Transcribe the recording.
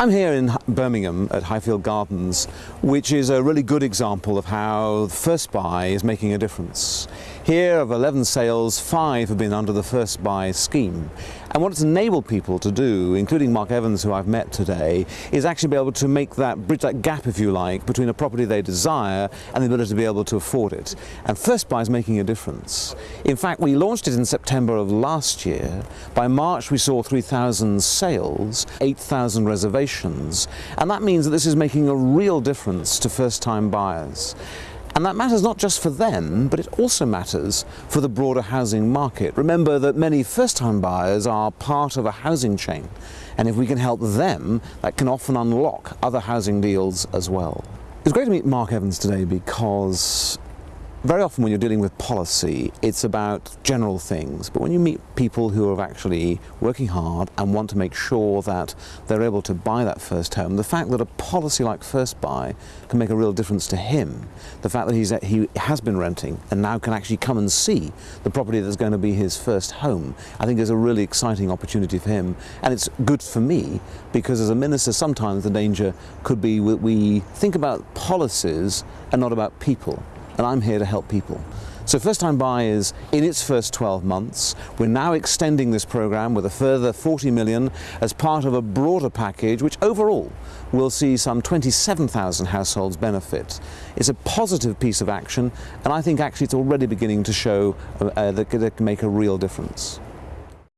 I'm here in Birmingham at Highfield Gardens, which is a really good example of how First Buy is making a difference. Here, of 11 sales, five have been under the First Buy scheme. And what it's enabled people to do, including Mark Evans, who I've met today, is actually be able to make that, bridge that gap, if you like, between a property they desire and the ability to be able to afford it. And First Buy is making a difference. In fact, we launched it in September of last year. By March, we saw 3,000 sales, 8,000 reservations and that means that this is making a real difference to first-time buyers. And that matters not just for them, but it also matters for the broader housing market. Remember that many first-time buyers are part of a housing chain, and if we can help them, that can often unlock other housing deals as well. It's great to meet Mark Evans today because very often when you're dealing with policy, it's about general things, but when you meet people who are actually working hard and want to make sure that they're able to buy that first home, the fact that a policy like First Buy can make a real difference to him, the fact that he's, he has been renting and now can actually come and see the property that's going to be his first home, I think is a really exciting opportunity for him. And it's good for me because as a minister, sometimes the danger could be that we think about policies and not about people and I'm here to help people. So First Time Buy is in its first 12 months. We're now extending this program with a further 40 million as part of a broader package which overall will see some 27,000 households benefit. It's a positive piece of action and I think actually it's already beginning to show uh, that it can make a real difference.